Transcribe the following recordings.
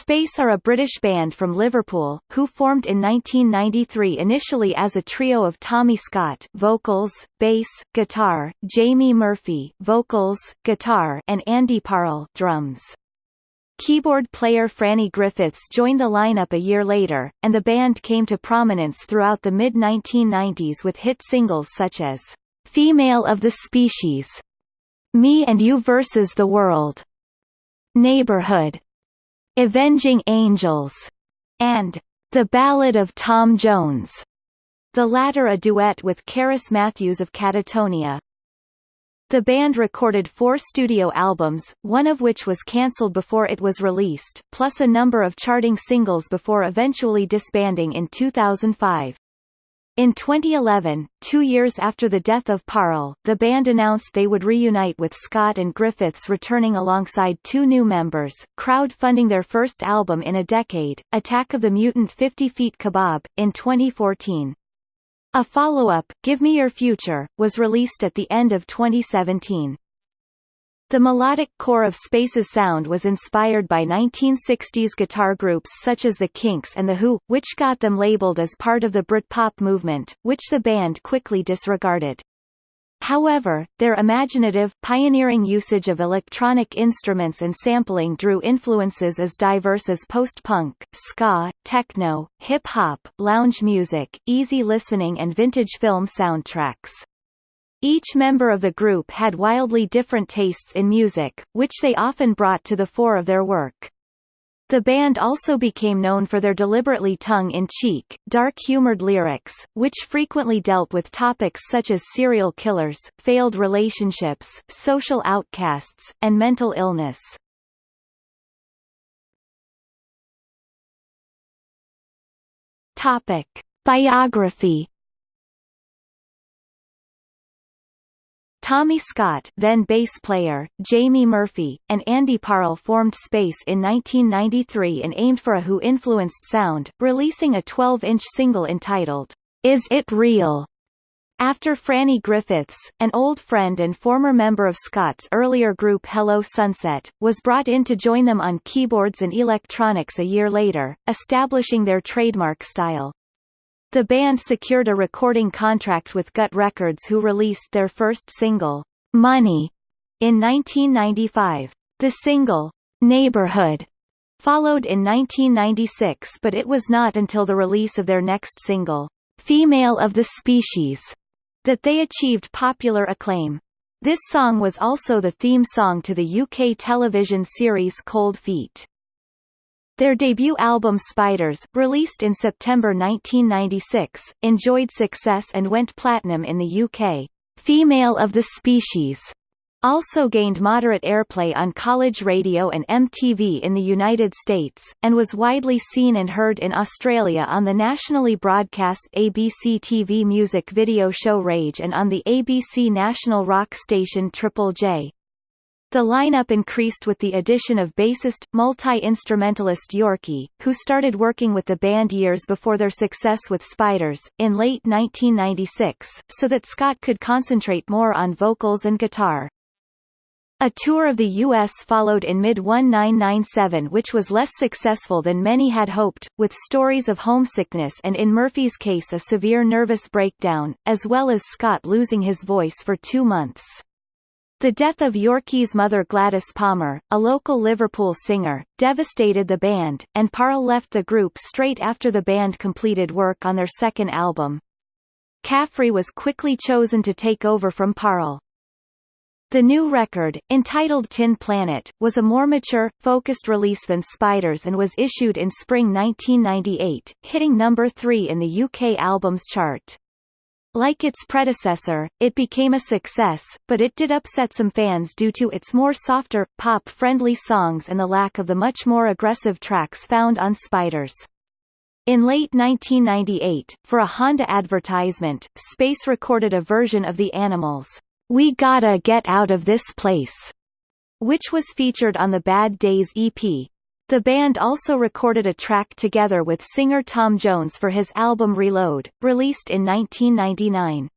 Space are a British band from Liverpool, who formed in 1993 initially as a trio of Tommy Scott vocals, bass, guitar, Jamie Murphy vocals, guitar and Andy Parle drums. Keyboard player Franny Griffiths joined the lineup a year later, and the band came to prominence throughout the mid-1990s with hit singles such as Female of the Species, Me and You versus the World, Neighborhood, Avenging Angels, and The Ballad of Tom Jones, the latter a duet with Cerys Matthews of Catatonia. The band recorded four studio albums, one of which was cancelled before it was released, plus a number of charting singles before eventually disbanding in 2005. In 2011, two years after the death of Parle, the band announced they would reunite with Scott and Griffiths returning alongside two new members, crowd-funding their first album in a decade, Attack of the Mutant 50 Feet Kebab, in 2014. A follow-up, Give Me Your Future, was released at the end of 2017. The melodic core of Space's sound was inspired by 1960s guitar groups such as the Kinks and The Who, which got them labeled as part of the Britpop movement, which the band quickly disregarded. However, their imaginative, pioneering usage of electronic instruments and sampling drew influences as diverse as post-punk, ska, techno, hip-hop, lounge music, easy listening and vintage film soundtracks. Each member of the group had wildly different tastes in music, which they often brought to the fore of their work. The band also became known for their deliberately tongue-in-cheek, dark-humored lyrics, which frequently dealt with topics such as serial killers, failed relationships, social outcasts, and mental illness. Topic. Biography Tommy Scott then bass player, Jamie Murphy, and Andy Parle formed Space in 1993 and aimed for a Who-influenced sound, releasing a 12-inch single entitled, Is It Real? After Franny Griffiths, an old friend and former member of Scott's earlier group Hello Sunset, was brought in to join them on keyboards and electronics a year later, establishing their trademark style. The band secured a recording contract with Gut Records who released their first single, Money, in 1995. The single, Neighborhood, followed in 1996 but it was not until the release of their next single, Female of the Species, that they achieved popular acclaim. This song was also the theme song to the UK television series Cold Feet. Their debut album Spiders, released in September 1996, enjoyed success and went platinum in the UK. Female of the Species also gained moderate airplay on college radio and MTV in the United States, and was widely seen and heard in Australia on the nationally broadcast ABC TV music video show Rage and on the ABC national rock station Triple J. The lineup increased with the addition of bassist, multi-instrumentalist Yorkie, who started working with the band years before their success with Spiders, in late 1996, so that Scott could concentrate more on vocals and guitar. A tour of the U.S. followed in mid-1997 which was less successful than many had hoped, with stories of homesickness and in Murphy's case a severe nervous breakdown, as well as Scott losing his voice for two months. The death of Yorkie's mother Gladys Palmer, a local Liverpool singer, devastated the band, and Parle left the group straight after the band completed work on their second album. Caffrey was quickly chosen to take over from Parle. The new record, entitled Tin Planet, was a more mature, focused release than Spiders and was issued in spring 1998, hitting number 3 in the UK albums chart. Like its predecessor, it became a success, but it did upset some fans due to its more softer, pop-friendly songs and the lack of the much more aggressive tracks found on Spiders. In late 1998, for a Honda advertisement, Space recorded a version of the Animals' We Gotta Get Out of This Place, which was featured on the Bad Days EP. The band also recorded a track together with singer Tom Jones for his album Reload, released in 1999.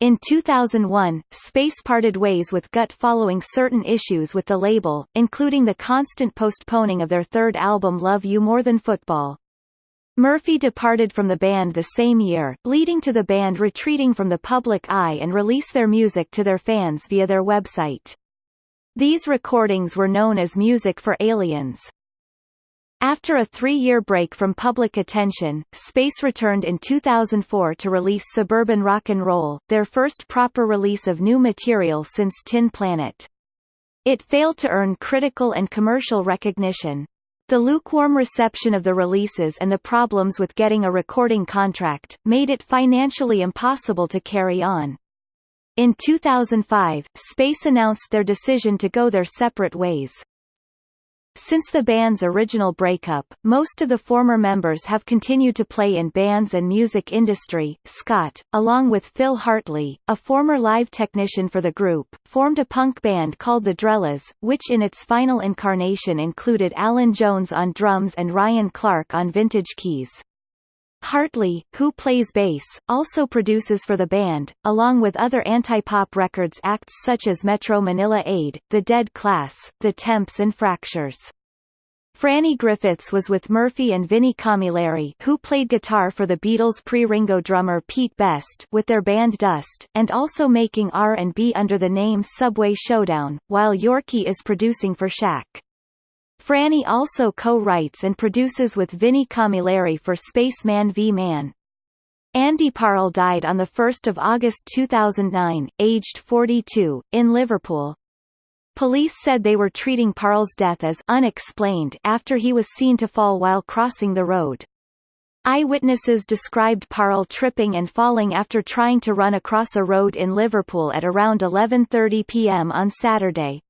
In 2001, Space parted ways with Gut following certain issues with the label, including the constant postponing of their third album Love You More Than Football. Murphy departed from the band the same year, leading to the band retreating from the public eye and release their music to their fans via their website. These recordings were known as Music for Aliens. After a three-year break from public attention, Space returned in 2004 to release Suburban Rock and Roll, their first proper release of new material since Tin Planet. It failed to earn critical and commercial recognition. The lukewarm reception of the releases and the problems with getting a recording contract, made it financially impossible to carry on. In 2005, Space announced their decision to go their separate ways. Since the band's original breakup, most of the former members have continued to play in bands and music industry. Scott, along with Phil Hartley, a former live technician for the group, formed a punk band called the Drellas, which in its final incarnation included Alan Jones on drums and Ryan Clark on vintage keys. Hartley, who plays bass, also produces for the band, along with other anti-pop records acts such as Metro Manila Aid, The Dead Class, The Temps and Fractures. Franny Griffiths was with Murphy and Vinnie Camilleri who played guitar for the Beatles pre-Ringo drummer Pete Best with their band Dust, and also making R&B under the name Subway Showdown, while Yorkie is producing for Shaq. Franny also co-writes and produces with Vinnie Camilleri for Spaceman v Man. Andy Parle died on 1 August 2009, aged 42, in Liverpool. Police said they were treating Parle's death as unexplained after he was seen to fall while crossing the road. Eyewitnesses described Parle tripping and falling after trying to run across a road in Liverpool at around 11.30 p.m. on Saturday.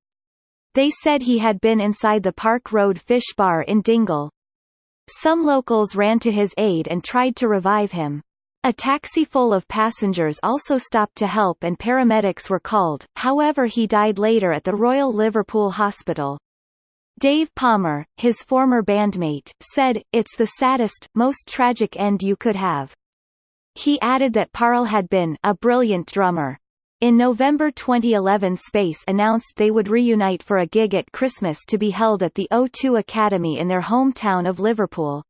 They said he had been inside the Park Road Fish Bar in Dingle. Some locals ran to his aid and tried to revive him. A taxi full of passengers also stopped to help and paramedics were called, however he died later at the Royal Liverpool Hospital. Dave Palmer, his former bandmate, said, It's the saddest, most tragic end you could have. He added that Parle had been a brilliant drummer. In November 2011 Space announced they would reunite for a gig at Christmas to be held at the O2 Academy in their hometown of Liverpool.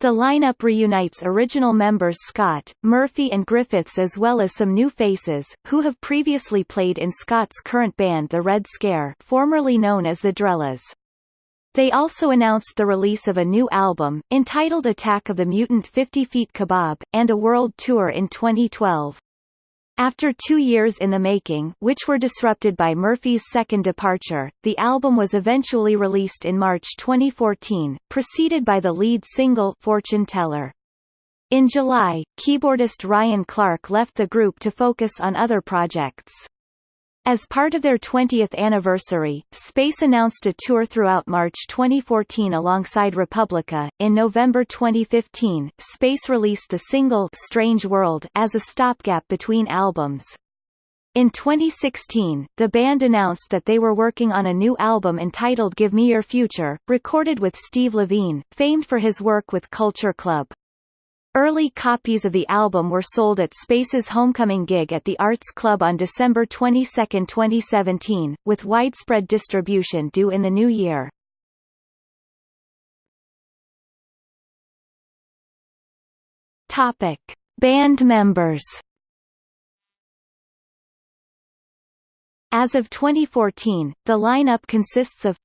The lineup reunites original members Scott, Murphy and Griffiths as well as some new faces, who have previously played in Scott's current band The Red Scare formerly known as the Drellas. They also announced the release of a new album, entitled Attack of the Mutant 50 Feet Kebab, and a world tour in 2012. After two years in the making which were disrupted by Murphy's second departure, the album was eventually released in March 2014, preceded by the lead single Fortune Teller. In July, keyboardist Ryan Clark left the group to focus on other projects. As part of their 20th anniversary, Space announced a tour throughout March 2014 alongside Republica. In November 2015, Space released the single Strange World as a stopgap between albums. In 2016, the band announced that they were working on a new album entitled Give Me Your Future, recorded with Steve Levine, famed for his work with Culture Club. Early copies of the album were sold at Space's homecoming gig at the Arts Club on December 22, 2017, with widespread distribution due in the new year. Topic: Band members. As of 2014, the lineup consists of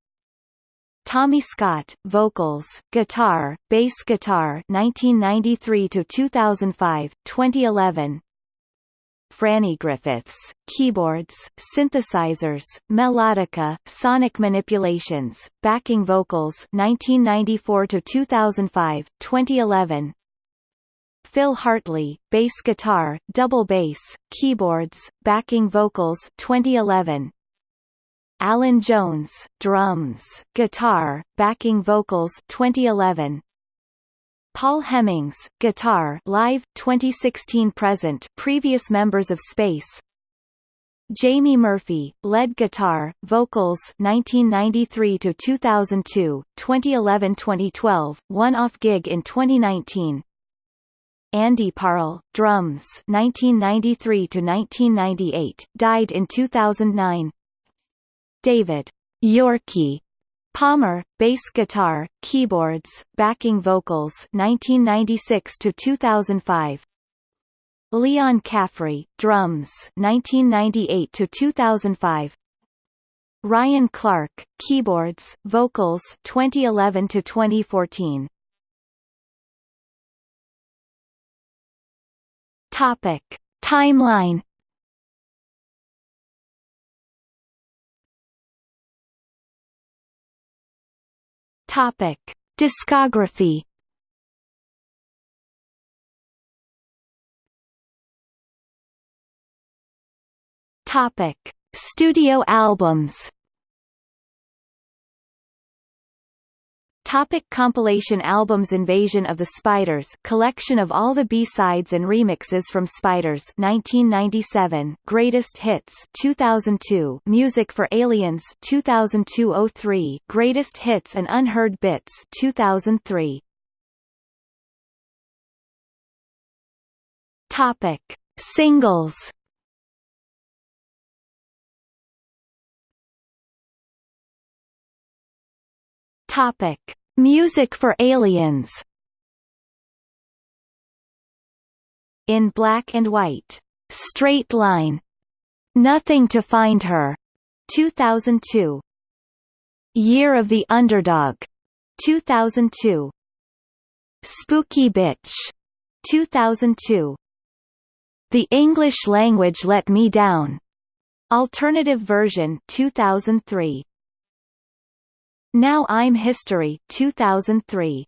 Tommy Scott, vocals, guitar, bass guitar 1993 to 2005, 2011. Franny Griffiths, keyboards, synthesizers, melodica, sonic manipulations, backing vocals 1994 to 2005, 2011. Phil Hartley, bass guitar, double bass, keyboards, backing vocals 2011. Alan Jones, drums, guitar, backing vocals 2011. Paul Hemmings, guitar, live 2016 present, previous members of Space. Jamie Murphy, lead guitar, vocals 1993 to 2002, 2011-2012, one-off gig in 2019. Andy Parle, drums 1993 to 1998, died in 2009. David Yorkie Palmer, bass guitar, keyboards, backing vocals 1996 to 2005. Leon Caffrey, drums 1998 to 2005. Ryan Clark, keyboards, vocals 2011 to 2014. Topic: Timeline Topic: Discography. Topic: Studio albums. Topic compilation albums Invasion of the Spiders collection of all the B-sides and remixes from Spiders 1997 Greatest Hits 2002 Music for Aliens 2002-03 Greatest Hits and Unheard Bits 2003 Topic. Singles Topic Music for Aliens In Black and White, Straight Line, Nothing to Find Her, 2002. Year of the Underdog, 2002. Spooky Bitch, 2002. The English Language Let Me Down, Alternative version 2003. Now I'm History 2003